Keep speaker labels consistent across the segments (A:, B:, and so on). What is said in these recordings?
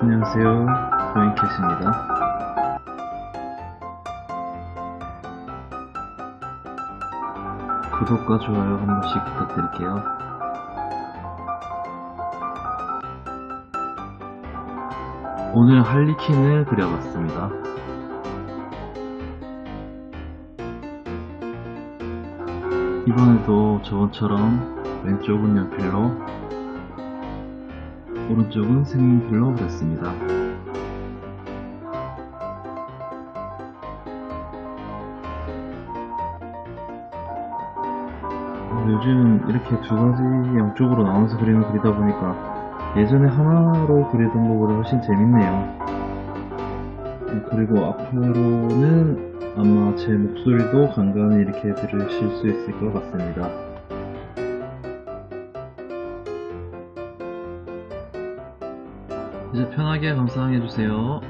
A: 안녕하세요. 조인캣입니다. 구독과 좋아요 한 번씩 부탁드릴게요. 오늘 할리퀸을 그려봤습니다. 이번에도 저번처럼 왼쪽은 연필로 오른쪽은 색연필로 그렸습니다. 요즘 이렇게 두 가지 양쪽으로 나눠서 그리는 그리다 보니까 예전에 하나로 그리던 것보다 훨씬 재밌네요. 그리고 앞으로는 아마 제 목소리도 간간히 이렇게 들으실 수 있을 것 같습니다. 이제 편하게 감상해 주세요.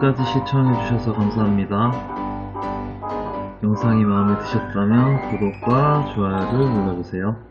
A: 끝까지 시청해주셔서 감사합니다. 영상이 마음에 드셨다면 구독과 좋아요를 눌러주세요.